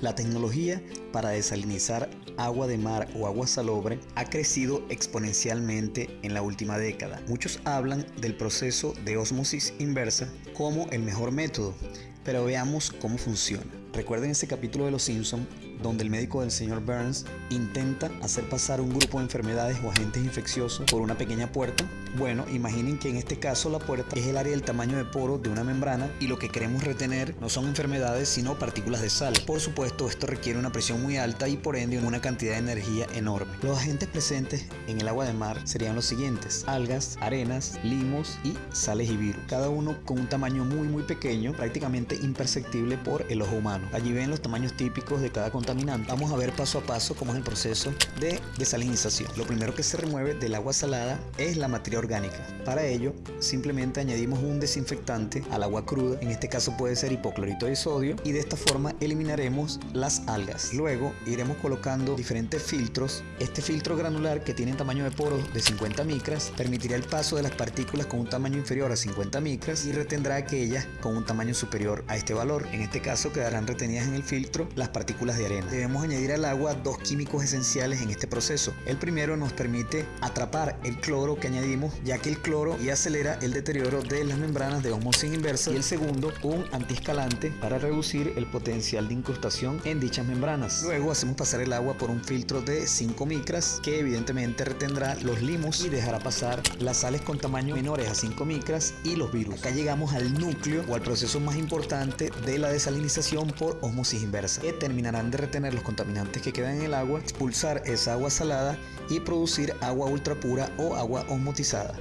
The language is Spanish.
La tecnología para desalinizar agua de mar o agua salobre ha crecido exponencialmente en la última década. Muchos hablan del proceso de osmosis inversa como el mejor método, pero veamos cómo funciona. Recuerden ese capítulo de Los Simpson donde el médico del señor Burns intenta hacer pasar un grupo de enfermedades o agentes infecciosos por una pequeña puerta. Bueno, imaginen que en este caso la puerta es el área del tamaño de poro de una membrana y lo que queremos retener no son enfermedades sino partículas de sal. Por supuesto, esto requiere una presión muy alta y por ende una cantidad de energía enorme. Los agentes presentes en el agua de mar serían los siguientes: algas, arenas, limos y sales y virus. Cada uno con un tamaño muy muy pequeño, prácticamente imperceptible por el ojo humano. Allí ven los tamaños típicos de cada Vamos a ver paso a paso cómo es el proceso de desalinización. Lo primero que se remueve del agua salada es la materia orgánica. Para ello, simplemente añadimos un desinfectante al agua cruda, en este caso puede ser hipoclorito de sodio, y de esta forma eliminaremos las algas. Luego iremos colocando diferentes filtros. Este filtro granular que tiene tamaño de poros de 50 micras permitirá el paso de las partículas con un tamaño inferior a 50 micras y retendrá aquellas con un tamaño superior a este valor. En este caso quedarán retenidas en el filtro las partículas de arena Debemos añadir al agua dos químicos esenciales en este proceso. El primero nos permite atrapar el cloro que añadimos, ya que el cloro y acelera el deterioro de las membranas de osmosis inversa. Y el segundo, un antiescalante para reducir el potencial de incrustación en dichas membranas. Luego hacemos pasar el agua por un filtro de 5 micras que evidentemente retendrá los limos y dejará pasar las sales con tamaño menores a 5 micras y los virus. Acá llegamos al núcleo o al proceso más importante de la desalinización por osmosis inversa, que terminarán de retener los contaminantes que quedan en el agua, expulsar esa agua salada y producir agua ultra pura o agua osmotizada.